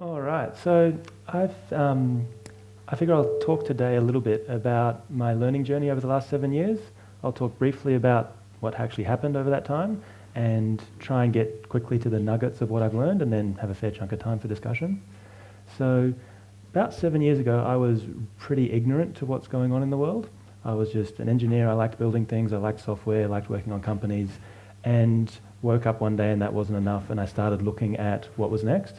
All right, so I've, um, I figure I'll talk today a little bit about my learning journey over the last seven years. I'll talk briefly about what actually happened over that time and try and get quickly to the nuggets of what I've learned and then have a fair chunk of time for discussion. So about seven years ago, I was pretty ignorant to what's going on in the world. I was just an engineer. I liked building things. I liked software. I liked working on companies. And woke up one day and that wasn't enough. And I started looking at what was next.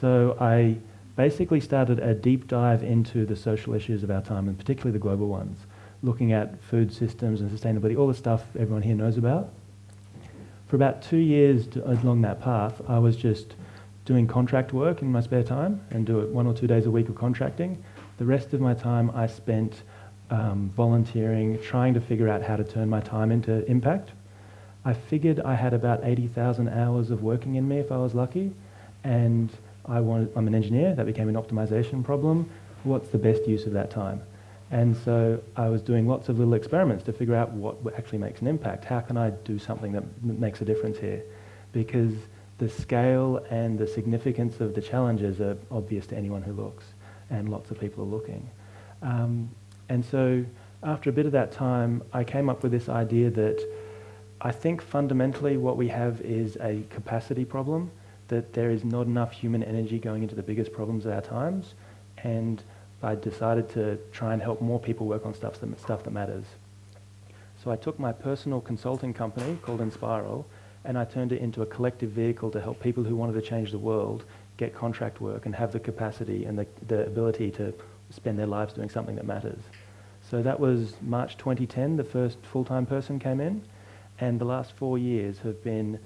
So I basically started a deep dive into the social issues of our time, and particularly the global ones, looking at food systems and sustainability, all the stuff everyone here knows about. For about two years along that path, I was just doing contract work in my spare time and do it one or two days a week of contracting. The rest of my time I spent um, volunteering, trying to figure out how to turn my time into impact. I figured I had about 80,000 hours of working in me if I was lucky, and I wanted, I'm an engineer, that became an optimization problem. What's the best use of that time? And so I was doing lots of little experiments to figure out what actually makes an impact. How can I do something that makes a difference here? Because the scale and the significance of the challenges are obvious to anyone who looks, and lots of people are looking. Um, and so after a bit of that time, I came up with this idea that I think fundamentally what we have is a capacity problem, that there is not enough human energy going into the biggest problems of our times, and I decided to try and help more people work on stuff that, stuff that matters. So I took my personal consulting company called Enspiral, and I turned it into a collective vehicle to help people who wanted to change the world get contract work and have the capacity and the, the ability to spend their lives doing something that matters. So that was March 2010, the first full-time person came in, and the last four years have been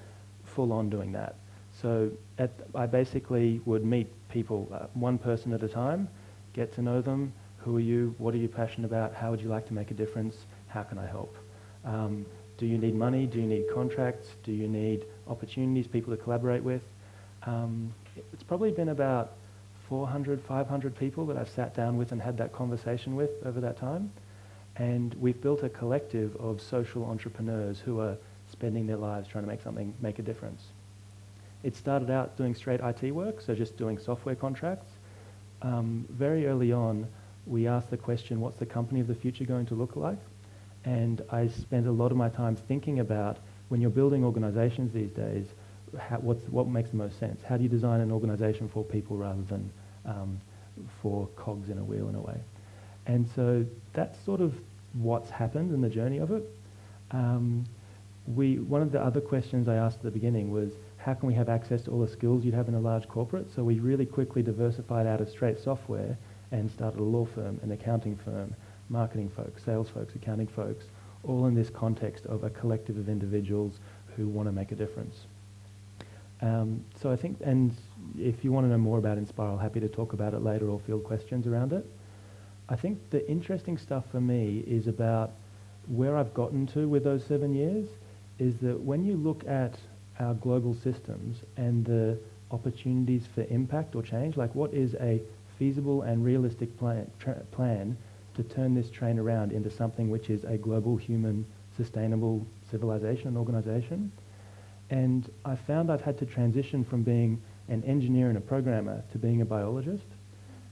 full on doing that. So at, I basically would meet people, uh, one person at a time, get to know them, who are you, what are you passionate about, how would you like to make a difference, how can I help? Um, do you need money, do you need contracts, do you need opportunities, people to collaborate with? Um, it's probably been about 400, 500 people that I've sat down with and had that conversation with over that time. And we've built a collective of social entrepreneurs who are spending their lives trying to make something, make a difference. It started out doing straight IT work, so just doing software contracts. Um, very early on, we asked the question, what's the company of the future going to look like? And I spent a lot of my time thinking about when you're building organizations these days, how, what makes the most sense? How do you design an organization for people rather than um, for cogs in a wheel in a way? And so that's sort of what's happened in the journey of it. Um, we, one of the other questions I asked at the beginning was, how can we have access to all the skills you'd have in a large corporate? So we really quickly diversified out of straight software and started a law firm, an accounting firm, marketing folks, sales folks, accounting folks, all in this context of a collective of individuals who want to make a difference. Um, so I think, and if you want to know more about Enspiral, happy to talk about it later or field questions around it. I think the interesting stuff for me is about where I've gotten to with those seven years is that when you look at our global systems and the opportunities for impact or change, like what is a feasible and realistic plan, plan to turn this train around into something which is a global human sustainable civilization and organization. And I found I've had to transition from being an engineer and a programmer to being a biologist.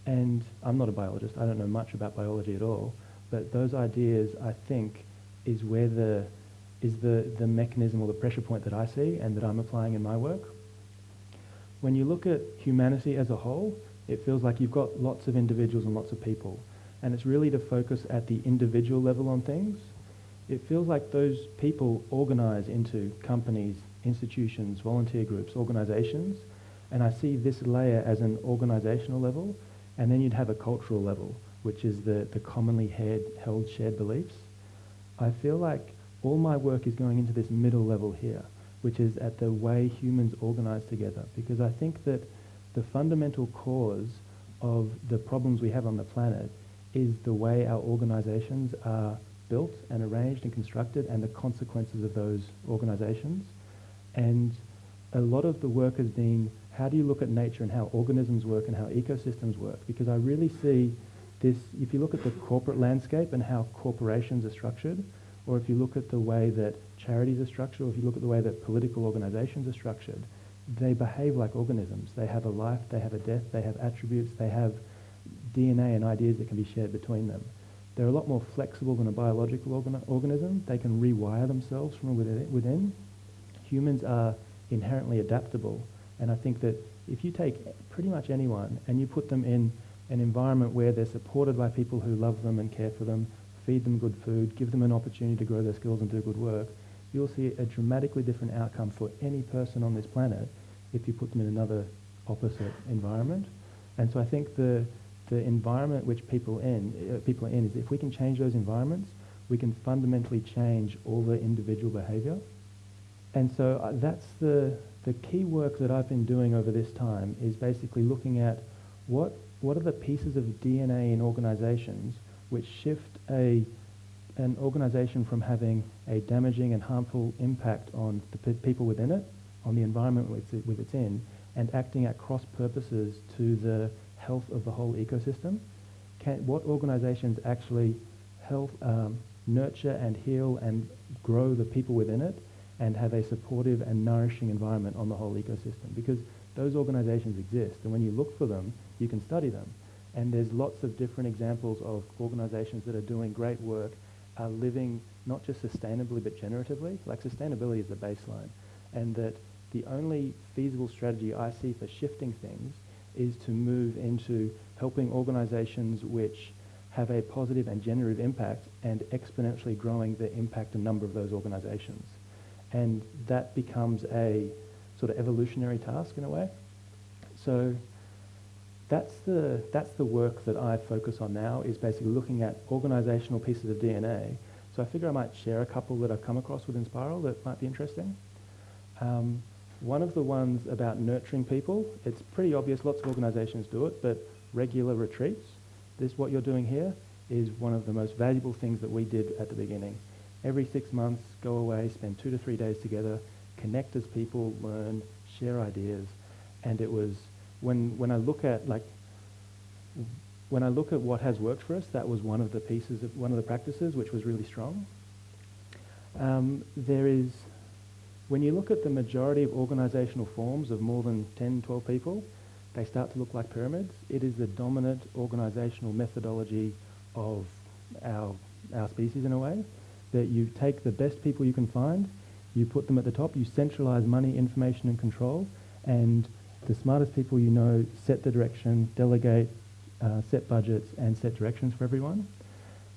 And I'm not a biologist, I don't know much about biology at all, but those ideas, I think, is where the, is the, the mechanism or the pressure point that I see and that I'm applying in my work. When you look at humanity as a whole, it feels like you've got lots of individuals and lots of people. And it's really to focus at the individual level on things. It feels like those people organize into companies, institutions, volunteer groups, organizations, and I see this layer as an organizational level and then you'd have a cultural level, which is the, the commonly held shared beliefs. I feel like all my work is going into this middle level here, which is at the way humans organize together. Because I think that the fundamental cause of the problems we have on the planet is the way our organizations are built and arranged and constructed and the consequences of those organizations. And a lot of the work has been how do you look at nature and how organisms work and how ecosystems work? Because I really see this, if you look at the corporate landscape and how corporations are structured, or if you look at the way that charities are structured, or if you look at the way that political organizations are structured, they behave like organisms. They have a life, they have a death, they have attributes, they have DNA and ideas that can be shared between them. They're a lot more flexible than a biological organ organism. They can rewire themselves from within. Humans are inherently adaptable. And I think that if you take pretty much anyone and you put them in an environment where they're supported by people who love them and care for them, feed them good food, give them an opportunity to grow their skills and do good work, you'll see a dramatically different outcome for any person on this planet if you put them in another opposite environment. And so I think the, the environment which people, in, uh, people are in is if we can change those environments, we can fundamentally change all the individual behavior. And so uh, that's the, the key work that I've been doing over this time is basically looking at what, what are the pieces of DNA in organizations which shift a an organization from having a damaging and harmful impact on the pe people within it, on the environment with, it, with it's in, and acting at cross purposes to the health of the whole ecosystem. Can, what organizations actually help um, nurture and heal and grow the people within it and have a supportive and nourishing environment on the whole ecosystem because those organizations exist and when you look for them you can study them and there's lots of different examples of organizations that are doing great work are living not just sustainably but generatively. Like sustainability is the baseline. And that the only feasible strategy I see for shifting things is to move into helping organizations which have a positive and generative impact and exponentially growing the impact and number of those organizations. And that becomes a sort of evolutionary task in a way. So that's the, that's the work that I focus on now is basically looking at organizational pieces of DNA. So I figure I might share a couple that I've come across within Spiral that might be interesting. Um, one of the ones about nurturing people, it's pretty obvious, lots of organizations do it, but regular retreats, this what you're doing here is one of the most valuable things that we did at the beginning. Every six months, go away, spend two to three days together, connect as people, learn, share ideas, and it was when, when I look at like when I look at what has worked for us, that was one of the pieces of one of the practices which was really strong. Um, there is, when you look at the majority of organizational forms of more than 10, 12 people, they start to look like pyramids. It is the dominant organizational methodology of our, our species in a way, that you take the best people you can find, you put them at the top, you centralize money, information and control, and the smartest people you know set the direction, delegate, uh, set budgets, and set directions for everyone.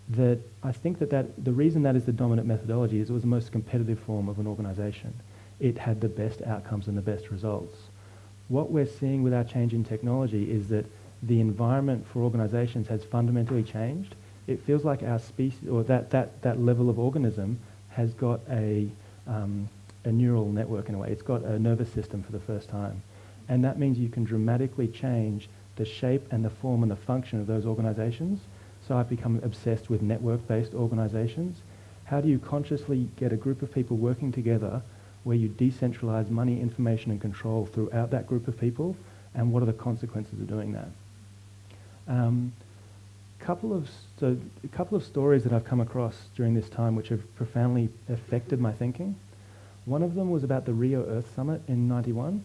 That I think that, that the reason that is the dominant methodology is it was the most competitive form of an organization. It had the best outcomes and the best results. What we're seeing with our change in technology is that the environment for organizations has fundamentally changed. It feels like our species, or that, that, that level of organism has got a, um, a neural network in a way. It's got a nervous system for the first time. And that means you can dramatically change the shape and the form and the function of those organizations. So I've become obsessed with network-based organizations. How do you consciously get a group of people working together where you decentralize money, information, and control throughout that group of people, and what are the consequences of doing that? Um, couple of so a couple of stories that I've come across during this time which have profoundly affected my thinking. One of them was about the Rio Earth Summit in 91.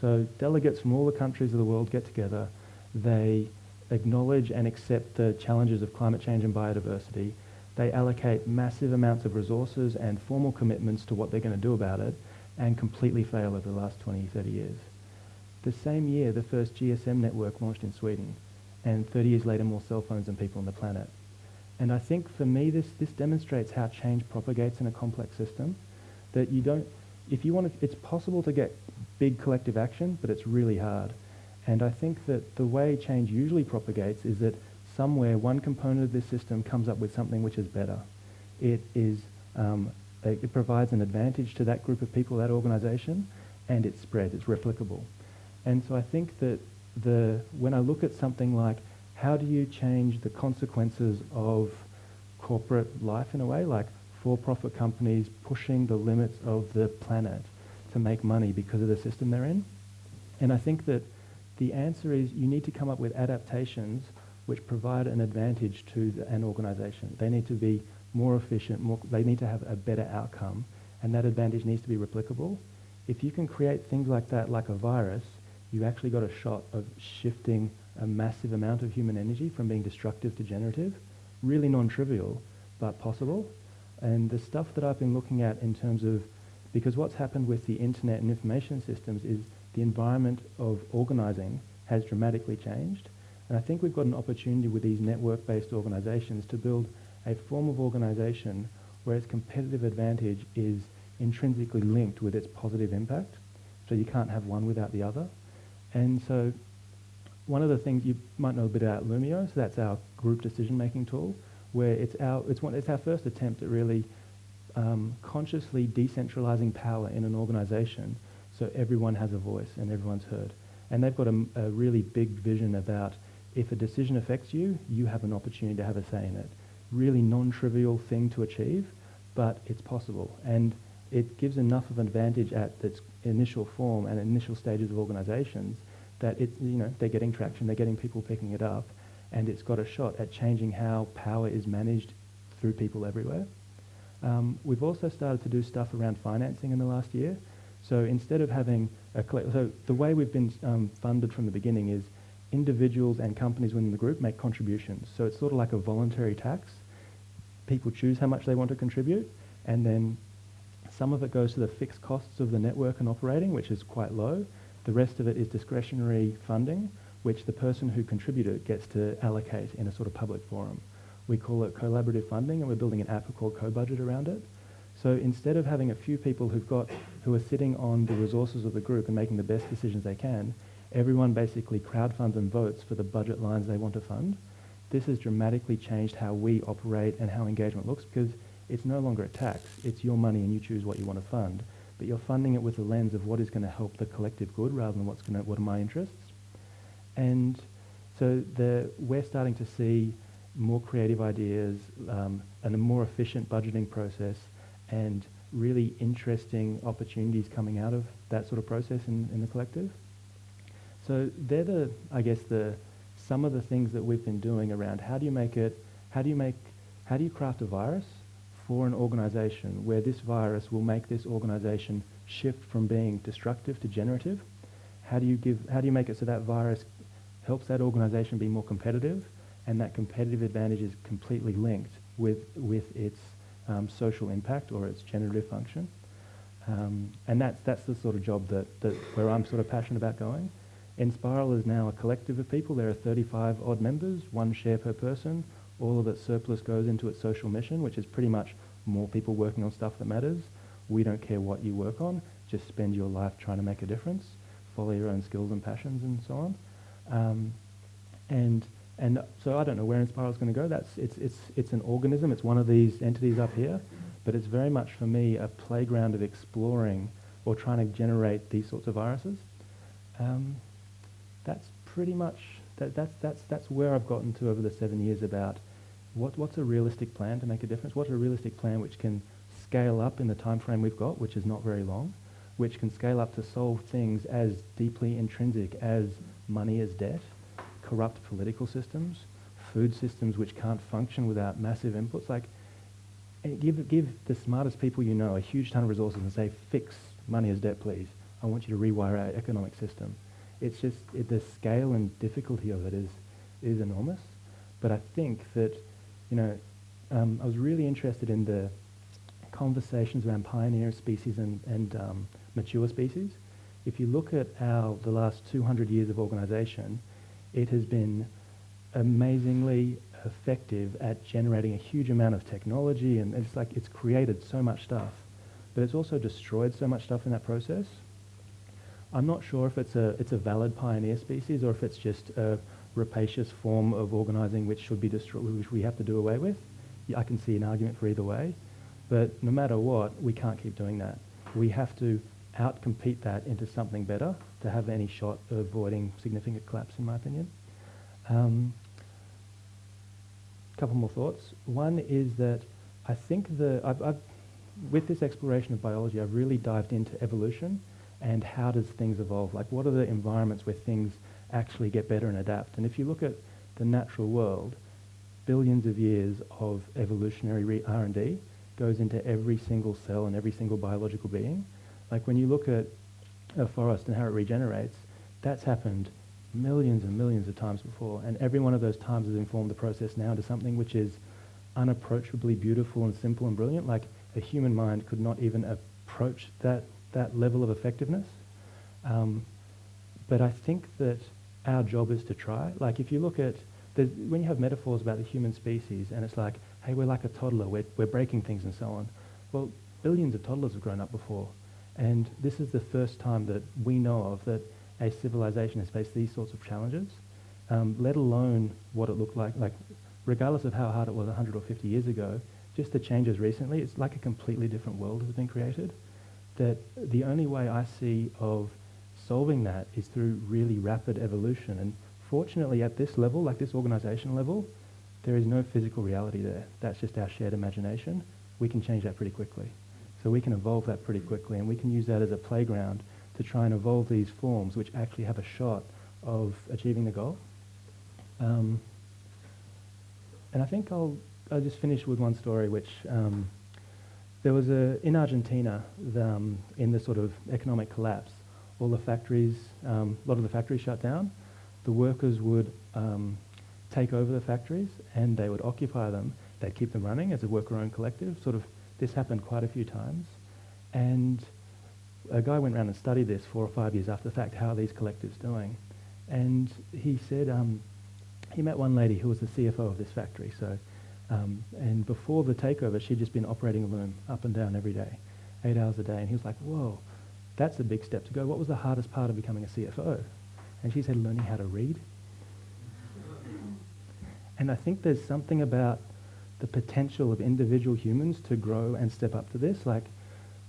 So delegates from all the countries of the world get together. They acknowledge and accept the challenges of climate change and biodiversity. They allocate massive amounts of resources and formal commitments to what they're going to do about it and completely fail over the last 20, 30 years. The same year, the first GSM network launched in Sweden, and 30 years later, more cell phones than people on the planet. And I think for me, this, this demonstrates how change propagates in a complex system, that you don't, if you want to, it's possible to get big collective action, but it's really hard. And I think that the way change usually propagates is that somewhere one component of this system comes up with something which is better. It is um, it provides an advantage to that group of people, that organization, and it spreads, it's replicable. And so I think that the, when I look at something like how do you change the consequences of corporate life in a way, like for-profit companies pushing the limits of the planet to make money because of the system they're in? And I think that the answer is you need to come up with adaptations which provide an advantage to the, an organization. They need to be more efficient, more, they need to have a better outcome, and that advantage needs to be replicable. if you can create things like that, like a virus, you actually got a shot of shifting a massive amount of human energy from being destructive to generative. Really non-trivial, but possible. And the stuff that I've been looking at in terms of, because what's happened with the internet and information systems is the environment of organizing has dramatically changed. And I think we've got an opportunity with these network-based organizations to build a form of organization where its competitive advantage is intrinsically linked with its positive impact. So you can't have one without the other. And so one of the things you might know a bit about Loomio, so that's our group decision-making tool, where it's our, it's, one, it's our first attempt at really um, consciously decentralizing power in an organization so everyone has a voice and everyone's heard. And they've got a, a really big vision about if a decision affects you, you have an opportunity to have a say in it. Really non-trivial thing to achieve, but it's possible. And it gives enough of an advantage at its initial form and initial stages of organizations that it's, you know, they're getting traction, they're getting people picking it up, and it's got a shot at changing how power is managed through people everywhere. Um, we've also started to do stuff around financing in the last year. So instead of having a so the way we've been um, funded from the beginning is individuals and companies within the group make contributions. So it's sort of like a voluntary tax. People choose how much they want to contribute, and then some of it goes to the fixed costs of the network and operating, which is quite low. The rest of it is discretionary funding, which the person who contributed gets to allocate in a sort of public forum. We call it collaborative funding, and we're building an app called CoBudget around it. So instead of having a few people who've got, who are sitting on the resources of the group and making the best decisions they can, everyone basically crowdfunds and votes for the budget lines they want to fund. This has dramatically changed how we operate and how engagement looks because it's no longer a tax. It's your money and you choose what you want to fund. But you're funding it with a lens of what is going to help the collective good rather than what's going to, what are my interests. And so the, we're starting to see more creative ideas um, and a more efficient budgeting process and really interesting opportunities coming out of that sort of process in, in the collective. So they're the, I guess, the some of the things that we've been doing around how do you make it, how do you make, how do you craft a virus for an organization where this virus will make this organization shift from being destructive to generative? How do you give, how do you make it so that virus helps that organization be more competitive and that competitive advantage is completely linked with, with its um, social impact or its generative function? Um, and that's, that's the sort of job that, that where I'm sort of passionate about going. Enspiral is now a collective of people. There are 35 odd members, one share per person. All of its surplus goes into its social mission, which is pretty much more people working on stuff that matters. We don't care what you work on. Just spend your life trying to make a difference. Follow your own skills and passions and so on. Um, and and so I don't know where Enspiral is going to go. That's it's it's it's an organism. It's one of these entities up here, but it's very much for me a playground of exploring or trying to generate these sorts of viruses. Um, that's pretty much that, that's that's that's where I've gotten to over the seven years about what what's a realistic plan to make a difference. What's a realistic plan which can scale up in the time frame we've got, which is not very long, which can scale up to solve things as deeply intrinsic as money as debt, corrupt political systems, food systems which can't function without massive inputs. Like, eh, give give the smartest people you know a huge ton of resources and say, fix money as debt, please. I want you to rewire our economic system it's just it, the scale and difficulty of it is is enormous. But I think that you know um, I was really interested in the conversations around pioneer species and, and um, mature species. If you look at our the last 200 years of organisation, it has been amazingly effective at generating a huge amount of technology, and it's like it's created so much stuff, but it's also destroyed so much stuff in that process. I'm not sure if it's a, it's a valid pioneer species or if it's just a rapacious form of organising which should be destroyed, which we have to do away with. I can see an argument for either way. But no matter what, we can't keep doing that. We have to outcompete that into something better to have any shot of avoiding significant collapse, in my opinion. A um, couple more thoughts. One is that I think the, I've, I've, with this exploration of biology, I've really dived into evolution and how does things evolve? Like what are the environments where things actually get better and adapt? And if you look at the natural world, billions of years of evolutionary R&D goes into every single cell and every single biological being. Like when you look at a forest and how it regenerates, that's happened millions and millions of times before. And every one of those times has informed the process now to something which is unapproachably beautiful and simple and brilliant. Like a human mind could not even approach that, that level of effectiveness. Um, but I think that our job is to try. Like if you look at, when you have metaphors about the human species and it's like, hey, we're like a toddler, we're, we're breaking things and so on. Well, billions of toddlers have grown up before. And this is the first time that we know of that a civilization has faced these sorts of challenges, um, let alone what it looked like, like regardless of how hard it was 100 or 50 years ago, just the changes recently, it's like a completely different world has been created. That the only way I see of solving that is through really rapid evolution. And fortunately at this level, like this organization level, there is no physical reality there. That's just our shared imagination. We can change that pretty quickly. So we can evolve that pretty quickly and we can use that as a playground to try and evolve these forms which actually have a shot of achieving the goal. Um, and I think I'll, I'll just finish with one story which um, there was a, in Argentina, the, um, in the sort of economic collapse, all the factories, um, a lot of the factories shut down. The workers would um, take over the factories and they would occupy them. They'd keep them running as a worker-owned collective. Sort of, this happened quite a few times. And a guy went around and studied this four or five years after the fact, how are these collectives doing? And he said um, he met one lady who was the CFO of this factory. So, um, and before the takeover, she'd just been operating a loom up and down every day, eight hours a day. And he was like, whoa, that's a big step to go. What was the hardest part of becoming a CFO? And she said, learning how to read. And I think there's something about the potential of individual humans to grow and step up to this. Like,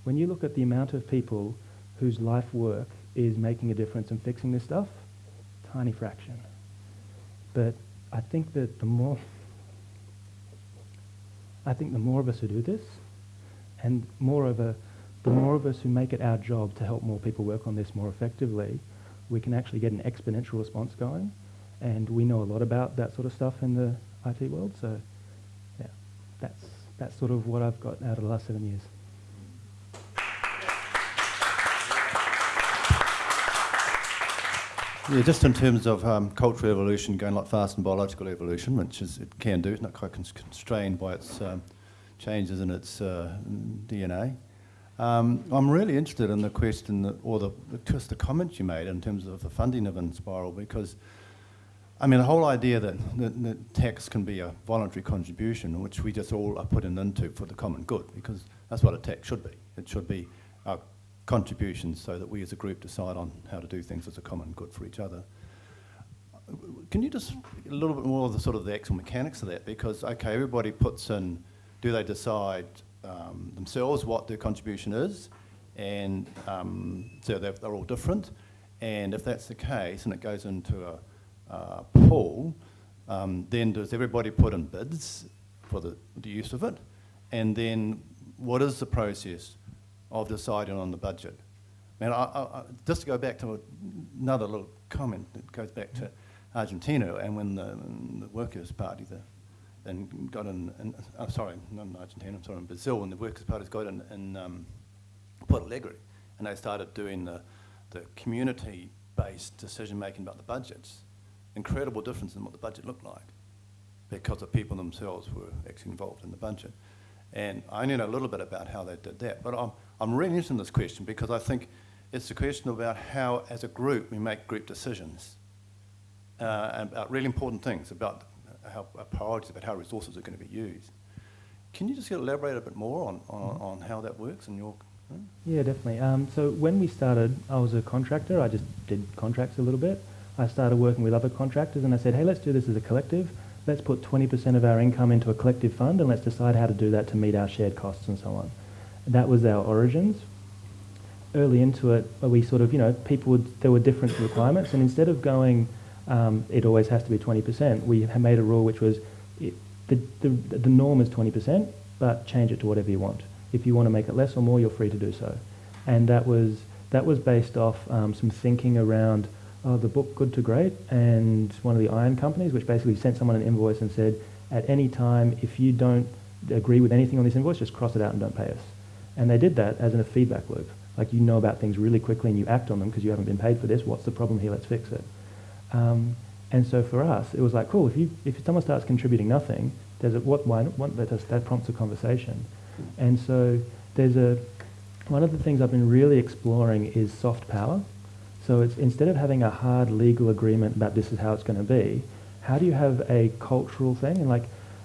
when you look at the amount of people whose life work is making a difference and fixing this stuff, tiny fraction. But I think that the more, I think the more of us who do this, and more of the more of us who make it our job to help more people work on this more effectively, we can actually get an exponential response going. And we know a lot about that sort of stuff in the IT world. So, that's, that's sort of what I've got out of the last seven years. Yeah, just in terms of um, cultural evolution going a lot faster than biological evolution, which is, it can do, it's not quite constrained by its um, changes in its uh, DNA. Um, I'm really interested in the question that, or the, just the comment you made in terms of the funding of Enspiral because I mean the whole idea that, that, that, tax can be a voluntary contribution which we just all are putting into for the common good because that's what a tax should be. It should be our contributions so that we as a group decide on how to do things as a common good for each other. Can you just a little bit more of the sort of the actual mechanics of that because okay everybody puts in do they decide um, themselves what their contribution is, and um, so they're, they're, all different. And if that's the case, and it goes into a, a pool, um, then does everybody put in bids for the, the use of it? And then what is the process of deciding on the budget? And I, I, just to go back to another little comment that goes back to Argentina and when the, the Workers' Party, the and got in, in oh, sorry, not in Argentina, I'm sorry, in Brazil, when the Workers' Party got in, in um, Porto Alegre, and they started doing the, the community-based decision-making about the budgets. Incredible difference in what the budget looked like because the people themselves were actually involved in the budget. And I only know a little bit about how they did that, but I'm, I'm really interested in this question because I think it's a question about how, as a group, we make group decisions uh, about really important things, about how priorities about how resources are going to be used. Can you just elaborate a bit more on, on, on how that works in your... Yeah, definitely. Um, so when we started, I was a contractor. I just did contracts a little bit. I started working with other contractors and I said, hey, let's do this as a collective. Let's put 20% of our income into a collective fund and let's decide how to do that to meet our shared costs and so on. That was our origins. Early into it, we sort of, you know, people would, there were different requirements and instead of going um, it always has to be 20%. We made a rule which was it, the, the, the norm is 20%, but change it to whatever you want. If you want to make it less or more, you're free to do so. And that was, that was based off um, some thinking around oh, the book Good to Great and one of the iron companies, which basically sent someone an invoice and said, at any time, if you don't agree with anything on this invoice, just cross it out and don't pay us. And they did that as in a feedback loop. Like you know about things really quickly and you act on them because you haven't been paid for this. What's the problem here? Let's fix it. Um, and so for us, it was like, cool, if, you, if someone starts contributing nothing, there's a, what, why, what, that, that prompts a conversation. And so there's a, one of the things I've been really exploring is soft power. So it's instead of having a hard legal agreement about this is how it's going to be, how do you have a cultural thing? And like,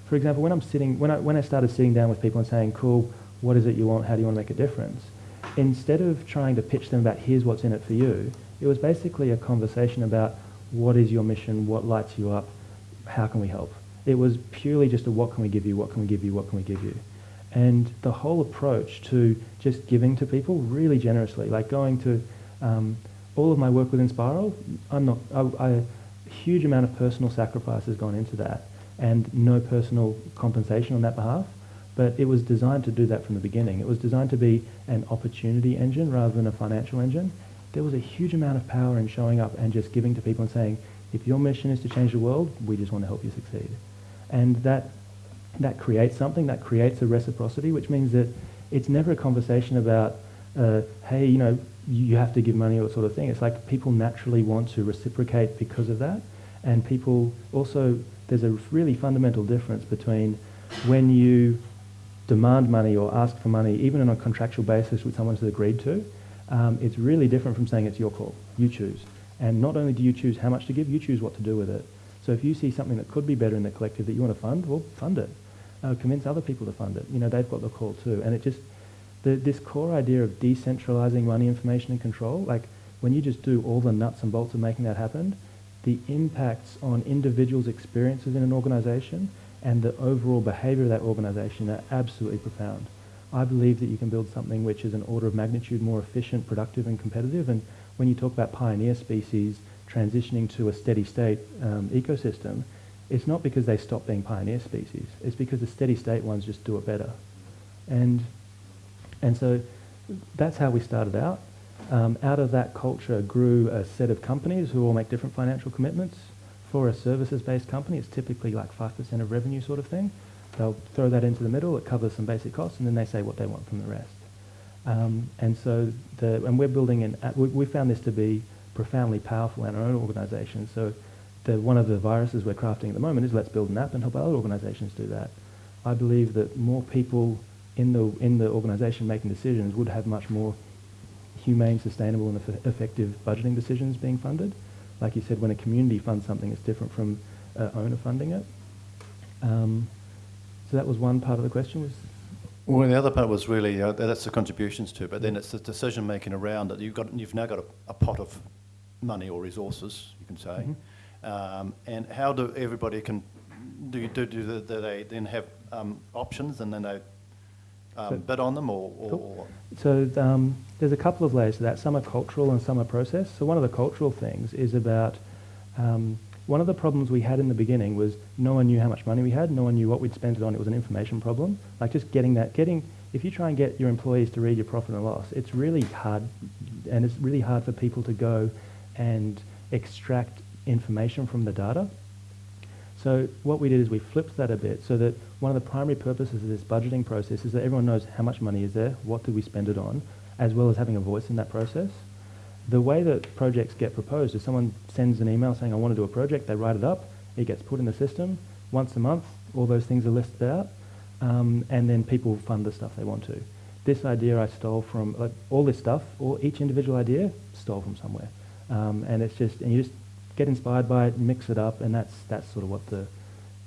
for example, when I'm sitting, when I, when I started sitting down with people and saying, cool, what is it you want? How do you want to make a difference? Instead of trying to pitch them about here's what's in it for you, it was basically a conversation about what is your mission, what lights you up, how can we help? It was purely just a what can we give you, what can we give you, what can we give you? And the whole approach to just giving to people really generously, like going to um, all of my work within Spiral, I'm not, I, I, a huge amount of personal sacrifice has gone into that and no personal compensation on that behalf. But it was designed to do that from the beginning. It was designed to be an opportunity engine rather than a financial engine. There was a huge amount of power in showing up and just giving to people and saying, if your mission is to change the world, we just want to help you succeed. And that, that creates something, that creates a reciprocity, which means that it's never a conversation about, uh, hey, you know, you have to give money or sort of thing. It's like people naturally want to reciprocate because of that. And people also, there's a really fundamental difference between when you demand money or ask for money, even on a contractual basis which someone's agreed to, um, it's really different from saying it's your call. You choose. And not only do you choose how much to give, you choose what to do with it. So if you see something that could be better in the collective that you want to fund, well, fund it. Uh, convince other people to fund it. You know, they've got the call too. And it just, the, this core idea of decentralizing money, information and control, like when you just do all the nuts and bolts of making that happen, the impacts on individuals' experiences in an organization and the overall behavior of that organization are absolutely profound. I believe that you can build something which is an order of magnitude more efficient, productive and competitive. And when you talk about pioneer species transitioning to a steady state um, ecosystem, it's not because they stop being pioneer species. It's because the steady state ones just do it better. And, and so that's how we started out. Um, out of that culture grew a set of companies who all make different financial commitments for a services-based company, it's typically like 5% of revenue sort of thing. They'll throw that into the middle, it covers some basic costs, and then they say what they want from the rest. Um, and so, the, and we're building an, we, we found this to be profoundly powerful in our own organisation. So the, one of the viruses we're crafting at the moment is let's build an app and help other organisations do that. I believe that more people in the, in the organisation making decisions would have much more humane, sustainable and eff effective budgeting decisions being funded like you said, when a community funds something, it's different from uh, owner funding it. Um, so that was one part of the question. Was well, the other part was really uh, that's the contributions to, but then it's the decision making around it. You've got you've now got a, a pot of money or resources, you can say, mm -hmm. um, and how do everybody can do do, do, do they then have um, options and then they um, so, bid on them or, or cool. So um, there's a couple of layers to that. Some are cultural and some are process. So one of the cultural things is about um, one of the problems we had in the beginning was no one knew how much money we had, no one knew what we'd spent it on. It was an information problem. Like just getting that, getting, if you try and get your employees to read your profit and loss, it's really hard, and it's really hard for people to go and extract information from the data. So what we did is we flipped that a bit so that one of the primary purposes of this budgeting process is that everyone knows how much money is there, what do we spend it on, as well as having a voice in that process. The way that projects get proposed is someone sends an email saying, I want to do a project, they write it up, it gets put in the system. Once a month, all those things are listed out, um, and then people fund the stuff they want to. This idea I stole from, like, all this stuff, or each individual idea, stole from somewhere. Um, and it's just, and you just get inspired by it, mix it up, and that's, that's sort of what the,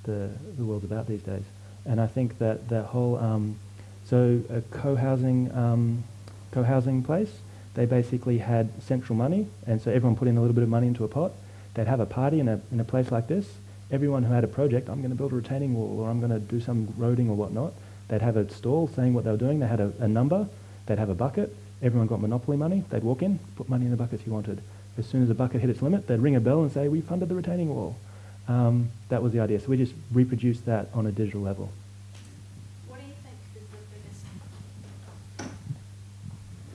the, the world's about these days. And I think that that whole, um, so a co-housing, um, co-housing place, they basically had central money, and so everyone put in a little bit of money into a pot. They'd have a party in a, in a place like this. Everyone who had a project, I'm going to build a retaining wall, or I'm going to do some roading or whatnot, they'd have a stall saying what they were doing. They had a, a number. They'd have a bucket. Everyone got monopoly money. They'd walk in, put money in the bucket if you wanted. As soon as the bucket hit its limit, they'd ring a bell and say, we funded the retaining wall. Um, that was the idea. So we just reproduced that on a digital level. What do you think is the biggest?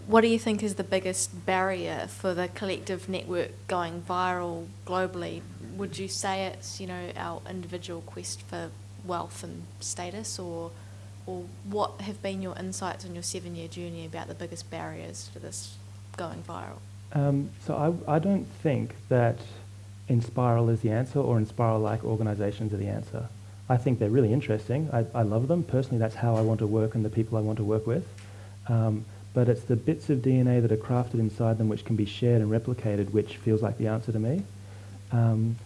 What do you think is the biggest barrier for the collective network going viral globally? Would you say it's you know our individual quest for wealth and status, or or what have been your insights on your seven-year journey about the biggest barriers to this going viral? Um, so I, I don't think that Enspiral is the answer or Enspiral-like organisations are the answer. I think they're really interesting. I, I love them. Personally, that's how I want to work and the people I want to work with. Um, but it's the bits of DNA that are crafted inside them which can be shared and replicated which feels like the answer to me. Um,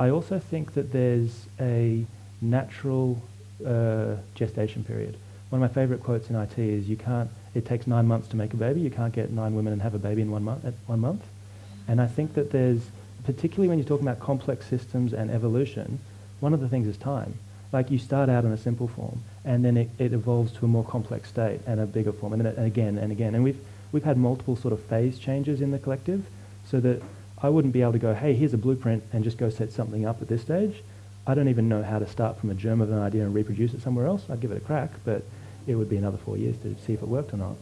I also think that there's a natural uh, gestation period. One of my favourite quotes in IT is, "You can't. It takes nine months to make a baby. You can't get nine women and have a baby in one month. One month." And I think that there's, particularly when you're talking about complex systems and evolution, one of the things is time. Like you start out in a simple form, and then it, it evolves to a more complex state and a bigger form, and then it, and again and again. And we've we've had multiple sort of phase changes in the collective, so that I wouldn't be able to go, hey, here's a blueprint, and just go set something up at this stage. I don't even know how to start from a germ of an idea and reproduce it somewhere else. I'd give it a crack, but it would be another four years to see if it worked or not.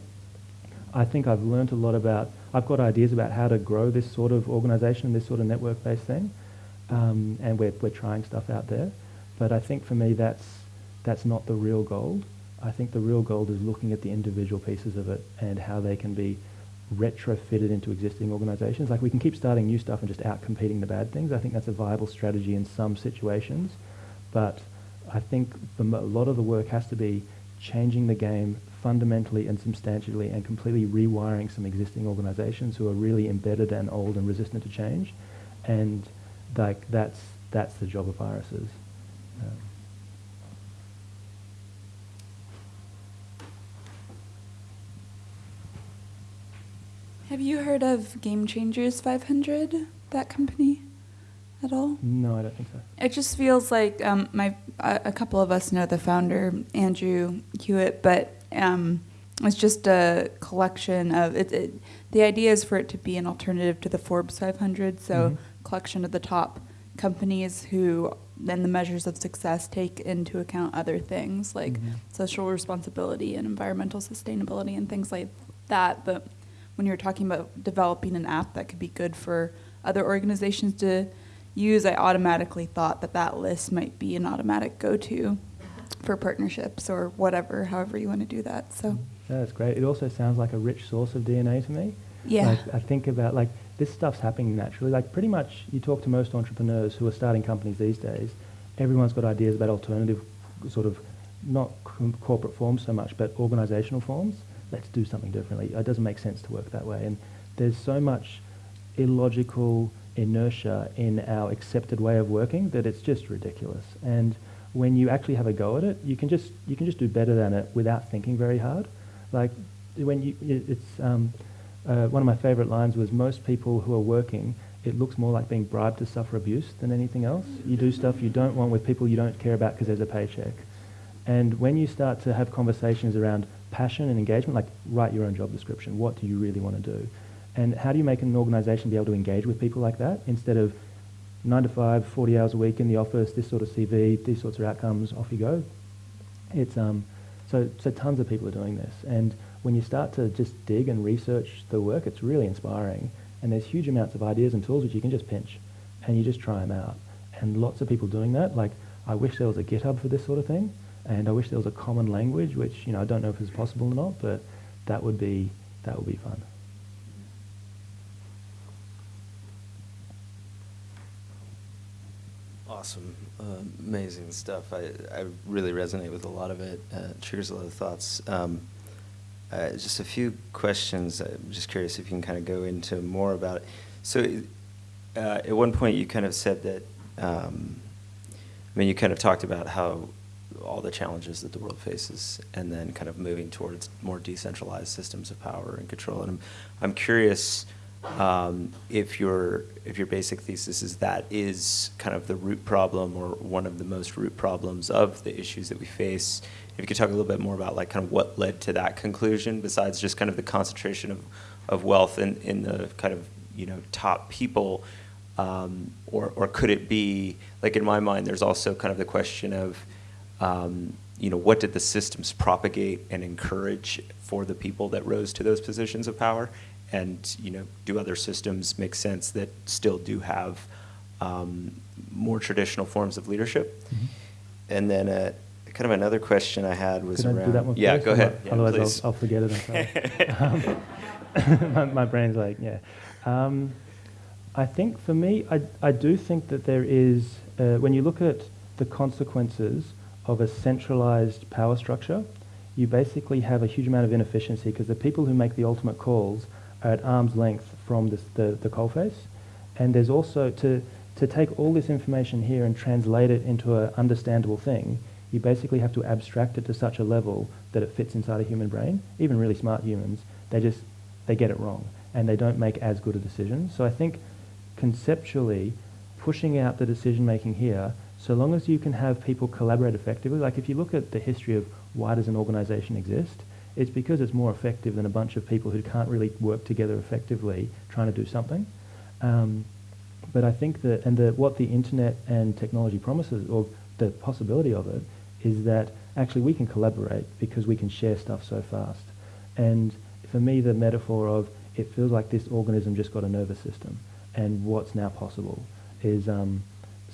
I think I've learned a lot about, I've got ideas about how to grow this sort of organization, this sort of network-based thing, um, and we're, we're trying stuff out there. But I think for me, that's, that's not the real gold. I think the real gold is looking at the individual pieces of it and how they can be retrofitted into existing organizations. Like we can keep starting new stuff and just out competing the bad things. I think that's a viable strategy in some situations. But I think the, a lot of the work has to be changing the game fundamentally and substantially and completely rewiring some existing organizations who are really embedded and old and resistant to change. And like that's, that's the job of viruses. Um, Have you heard of Game Changers 500, that company, at all? no, I don't think so. It just feels like um, my a, a couple of us know the founder, Andrew Hewitt, but um, it's just a collection of it, it. The idea is for it to be an alternative to the Forbes 500, so Mhm. collection of the top companies who then the measures of success take into account other things like Mhm. social responsibility and environmental sustainability and things like that. But when you're talking about developing an app that could be good for other organizations to use, I automatically thought that that list might be an automatic go-to for partnerships or whatever, however you want to do that. So, That's great. It also sounds like a rich source of DNA to me. yeah. Like, I think about like this stuff's happening naturally. Like pretty much, you talk to most entrepreneurs who are starting companies these days. Everyone's got ideas about alternative, sort of, not c- corporate forms so much, but organisational forms. Let's do something differently. It doesn't make sense to work that way. And there's so much illogical inertia in our accepted way of working that it's just ridiculous. And when you actually have a go at it, you can just you can just do better than it without thinking very hard. Like when you, it- it's um, uh, one of my favourite lines was most people who are working, it looks more like being bribed to suffer abuse than anything else. You do stuff you don't want with people you don't care about because there's a paycheck. And when you start to have conversations around passion and engagement, like write your own job description, what do you really want to do? And how do you make an organisation be able to engage with people like that instead of 9 to 5, 40 hours a week in the office, this sort of CV, these sorts of outcomes, off you go? It's, um, so, so tons of people are doing this. And when you start to just dig and research the work, it's really inspiring. And there's huge amounts of ideas and tools which you can just pinch and you just try them out. And lots of people doing that. Like, I wish there was a GitHub for this sort of thing. And I wish there was a common language, which, you know, I don't know if it's possible or not, but that would be, that would be fun. Awesome, uh, amazing stuff. I, I really resonate with a lot of it. Uh, triggers a lot of thoughts. Um, uh, just a few questions. I'm just curious if you can kind of go into more about it. So, uh, at one point, you kind of said that. Um, I mean, you kind of talked about how all the challenges that the world faces, and then kind of moving towards more decentralized systems of power and control. And I'm, I'm curious um, if your if your basic thesis is that is kind of the root problem or one of the most root problems of the issues that we face. If you could talk a little bit more about like kind of what led to that conclusion, besides just kind of the concentration of, of wealth in, in the kind of you know top people, um, or or could it be like in my mind? There's also kind of the question of um, you know, what did the systems propagate and encourage for the people that rose to those positions of power? And, you know, do other systems make sense that still do have um, more traditional forms of leadership? And then a kind of another question I had was Could around. do that one yeah, first? go ahead. Otherwise- Yeah, Otherwise. I'll, I'll forget it. Um, my, my brain's like, yeah. Um, I think for me, I, I do think that there is, uh, when you look at the consequences of a centralized power structure, you basically have a huge amount of inefficiency because the people who make the ultimate calls at arm's length from the, the coalface. And there's also, to, to take all this information here and translate it into an understandable thing, you basically have to abstract it to such a level that it fits inside a human brain. Even really smart humans, they just, they get it wrong and they don't make as good a decision. So I think conceptually, pushing out the decision making here, so long as you can have people collaborate effectively, like if you look at the history of why does an organization exist, it's because it's more effective than a bunch of people who can't really work together effectively trying to do something. Um, but I think that, and the, what the internet and technology promises, or the possibility of it, is that actually we can collaborate because we can share stuff so fast. And for me, the metaphor of it feels like this organism just got a nervous system, and what's now possible is um,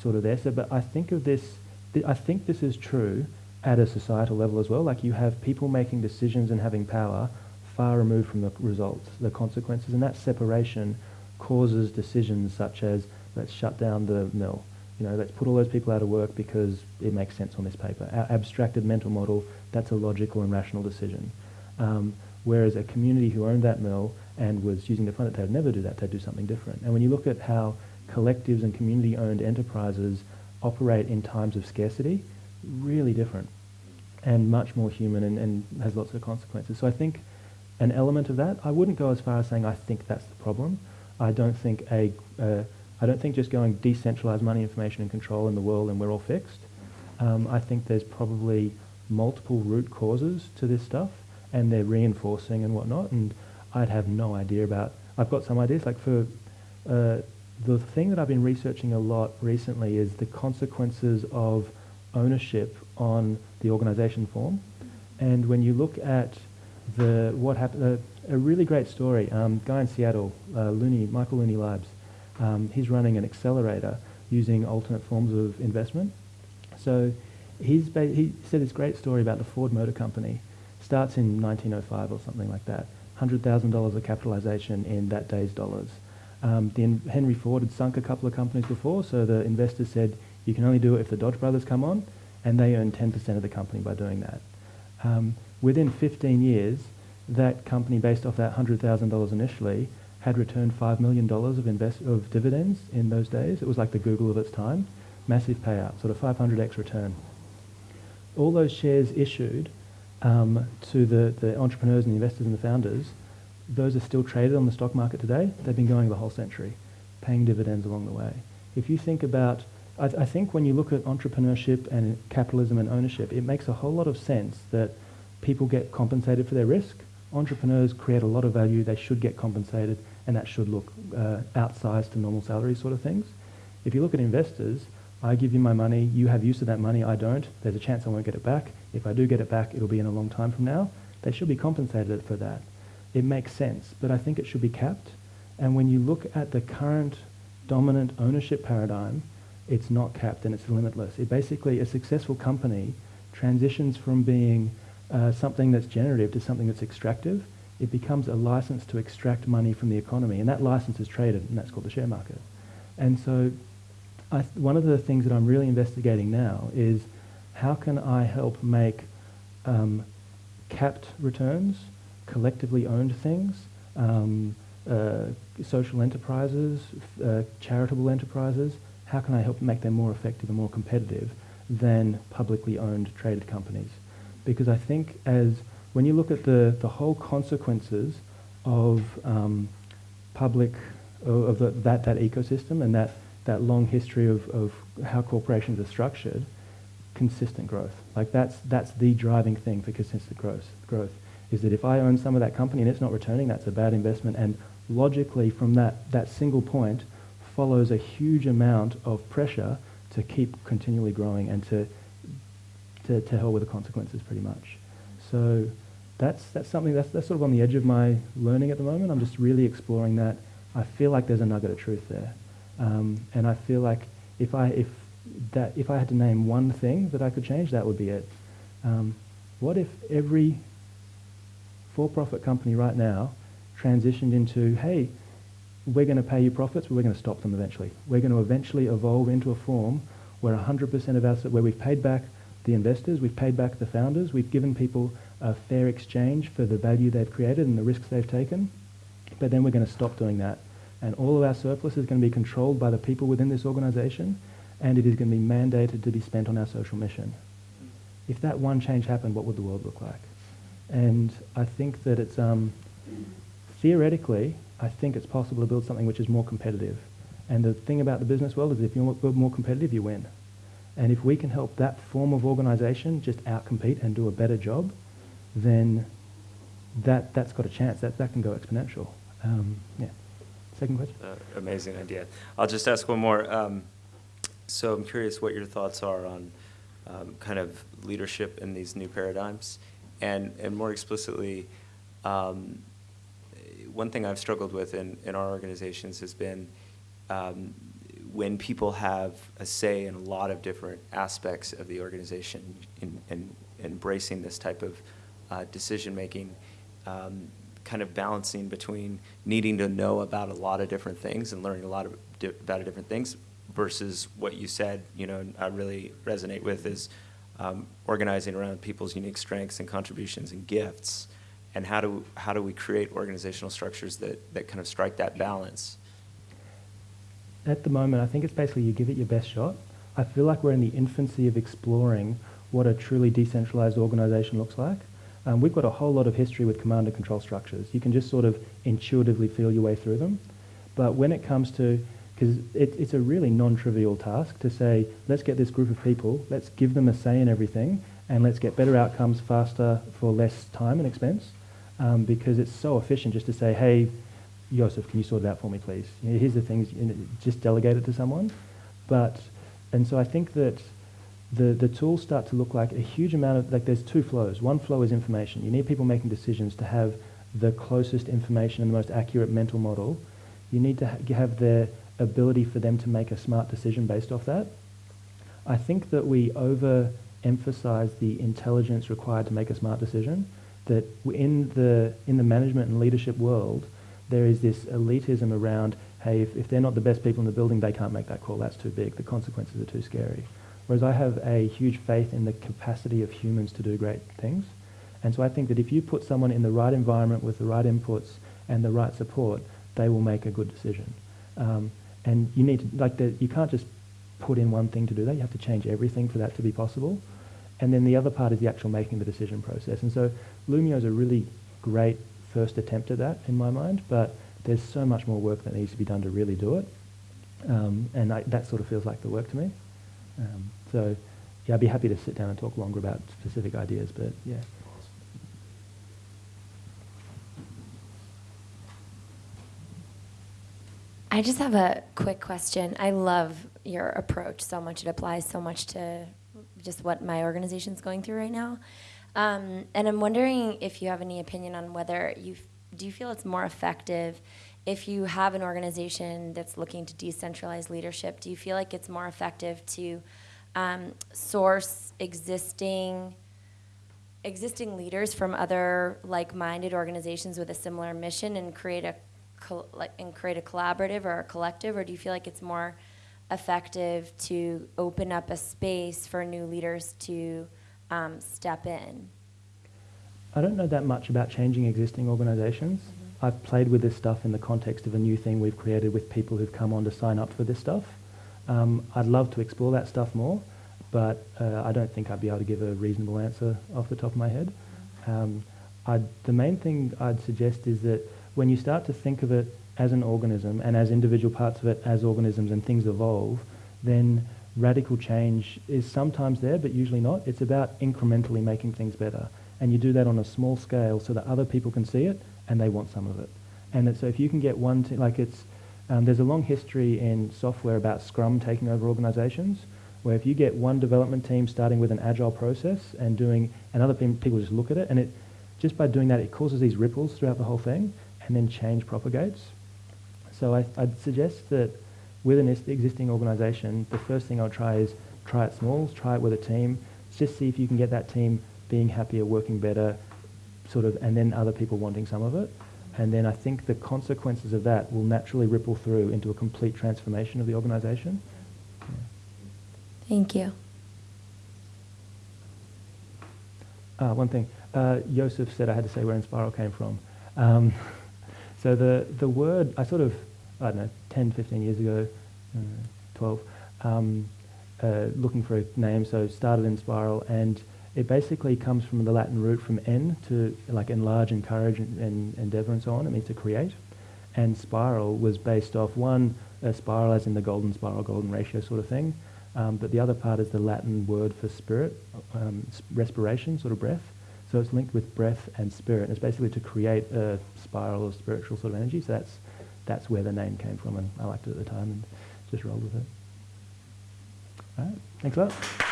sort of there. So, but I think of this, th- I think this is true at a societal level as well. Like you have people making decisions and having power far removed from the results, the consequences, and that separation causes decisions such as let's shut down the mill, you know, let's put all those people out of work because it makes sense on this paper. Our abstracted mental model, that's a logical and rational decision. Um, whereas a community who owned that mill and was using the fund, they would never do that, they'd do something different. And when you look at how collectives and community-owned enterprises operate in times of scarcity, really different and much more human and, and has lots of consequences. So I think an element of that, I wouldn't go as far as saying I think that's the problem. I don't think a, uh, I don't think just going decentralized money, information and control in the world and we're all fixed. Um, I think there's probably multiple root causes to this stuff and they're reinforcing and whatnot and I'd have no idea about, I've got some ideas like for, uh, the thing that I've been researching a lot recently is the consequences of ownership on the organization form. And when you look at the what happened, uh, a really great story. Um, guy in Seattle, uh, Looney, Michael Looney Labs. Um, he's running an accelerator using alternate forms of investment. So he's he said this great story about the Ford Motor Company. Starts in 1905 or something like that. $100,000 of capitalization in that day's dollars. Um, Henry Ford had sunk a couple of companies before, so the investors said, you can only do it if the Dodge brothers come on, and they earned 10% of the company by doing that. Um, within 15 years, that company, based off that $100,000 initially, had returned $5 million of, invest- of dividends in those days. It was like the Google of its time. Massive payout, sort of 500x return. All those shares issued um, to the, the entrepreneurs and the investors and the founders, those are still traded on the stock market today. They've been going the whole century, paying dividends along the way. If you think about, I, I think when you look at entrepreneurship and capitalism and ownership, it makes a whole lot of sense that people get compensated for their risk. Entrepreneurs create a lot of value. They should get compensated, and that should look uh, outsized to normal salary sort of things. If you look at investors, I give you my money, you have use of that money, I don't. There's a chance I won't get it back. If I do get it back, it'll be in a long time from now. They should be compensated for that. It makes sense, but I think it should be capped. And when you look at the current dominant ownership paradigm, it's not capped and it's limitless. It basically, a successful company transitions from being uh, something that's generative to something that's extractive. It becomes a license to extract money from the economy, and that license is traded, and that's called the share market. And so I th- one of the things that I'm really investigating now is how can I help make um, capped returns, collectively owned things, um, uh, social enterprises, uh, charitable enterprises, how can I help make them more effective and more competitive than publicly owned traded companies? Because I think as when you look at the, the whole consequences of um, public, of, the, that, that ecosystem and that, that long history of, of how corporations are structured, consistent growth. Like that's, that's the driving thing for consistent growth, growth, is that if I own some of that company and it's not returning, that's a bad investment. And logically from that, that single point follows a huge amount of pressure to keep continually growing and to, to, to hell with the consequences pretty much. So that's, that's something that's, that's sort of on the edge of my learning at the moment. I'm just really exploring that. I feel like there's a nugget of truth there. Um, and I feel like if I, if, that, if I had to name one thing that I could change, that would be it. Um, what if every for-profit company right now transitioned into, hey, we're going to pay you profits, but we're going to stop them eventually. We're going to eventually evolve into a form where 100% of us, where we've paid back the investors, we've paid back the founders, we've given people a fair exchange for the value they've created and the risks they've taken, but then we're going to stop doing that. And all of our surplus is going to be controlled by the people within this organisation, and it is going to be mandated to be spent on our social mission. If that one change happened, what would the world look like? And I think that it's, um, theoretically, I think it's possible to build something which is more competitive. And the thing about the business world is if you're more competitive, you win. And if we can help that form of organisation just outcompete and do a better job, then that, that's got a chance. That, that can go exponential. Um, yeah. Second question? Uh, amazing idea. I'll just ask one more. Um, so I'm curious what your thoughts are on um, kind of leadership in these new paradigms. And, and more explicitly, um, one thing I've struggled with in, in our organizations has been um, when people have a say in a lot of different aspects of the organization in, in embracing this type of uh, decision making, um, kind of balancing between needing to know about a lot of different things and learning a lot of di about different things versus what you said, you know, I really resonate with is um, organizing around people's unique strengths and contributions and gifts and how do, how do we create organizational structures that, that kind of strike that balance? At the moment, I think it's basically you give it your best shot. I feel like we're in the infancy of exploring what a truly decentralized organization looks like. Um, we've got a whole lot of history with command and control structures. You can just sort of intuitively feel your way through them. But when it comes to, because it, it's a really non-trivial task to say, let's get this group of people, let's give them a say in everything, and let's get better outcomes faster for less time and expense. Um, because it's so efficient just to say, hey, Joseph, can you sort it out for me, please? You know, here's the things, you know, just delegate it to someone. But, and so I think that the, the tools start to look like a huge amount of, like there's two flows. One flow is information. You need people making decisions to have the closest information and the most accurate mental model. You need to ha have the ability for them to make a smart decision based off that. I think that we overemphasize the intelligence required to make a smart decision, that in the, in the management and leadership world, there is this elitism around, hey, if, if they're not the best people in the building, they can't make that call. That's too big. The consequences are too scary. Whereas I have a huge faith in the capacity of humans to do great things. And so I think that if you put someone in the right environment with the right inputs and the right support, they will make a good decision. Um, and you need to, like, the, you can't just put in one thing to do that. You have to change everything for that to be possible. And then the other part is the actual making the decision process. And so Loomio is a really great first attempt at that in my mind, but there's so much more work that needs to be done to really do it. Um, and I, that sort of feels like the work to me. Um, so, yeah, I'd be happy to sit down and talk longer about specific ideas, but yeah. I just have a quick question. I love your approach so much. It applies so much to just what my organization's going through right now. Um, and I'm wondering if you have any opinion on whether you do you feel it's more effective if you have an organization that's looking to decentralize leadership. Do you feel like it's more effective to um, source existing existing leaders from other like-minded organizations with a similar mission and create a and create a collaborative or a collective, or do you feel like it's more effective to open up a space for new leaders to um, step in? I don't know that much about changing existing organizations. Mm -hmm. I've played with this stuff in the context of a new thing we've created with people who've come on to sign up for this stuff. Um, I'd love to explore that stuff more, but uh, I don't think I'd be able to give a reasonable answer off the top of my head. Um, the main thing I'd suggest is that when you start to think of it as an organism and as individual parts of it as organisms and things evolve, then radical change is sometimes there, but usually not. It's about incrementally making things better. And you do that on a small scale so that other people can see it and they want some of it. And so if you can get one, t- like it's, um, there's a long history in software about Scrum taking over organizations, where if you get one development team starting with an agile process and doing, and other pe- people just look at it, and it, just by doing that, it causes these ripples throughout the whole thing, and then change propagates. So I, would suggest that with an existing organization, the first thing I'll try is try it small, try it with a team, just see if you can get that team being happier, working better, sort of, and then other people wanting some of it. And then I think the consequences of that will naturally ripple through into a complete transformation of the organisation. Thank you. Ah, one thing. Uh, Joseph said I had to say where Enspiral came from. Um, so the, the word, I sort of, I don't know, 10, 15 years ago, uh, 12, um, uh, looking for a name, so started Enspiral, and it basically comes from the Latin root from en, to like enlarge, encourage, and, and endeavour and so on. It means to create. And spiral was based off one, a spiral as in the golden spiral, golden ratio sort of thing, um, but the other part is the Latin word for spirit, um, respiration, sort of breath. So it's linked with breath and spirit. And it's basically to create a spiral of spiritual sort of energy. So that's, that's where the name came from, and I liked it at the time and just rolled with it. All right, thanks a lot.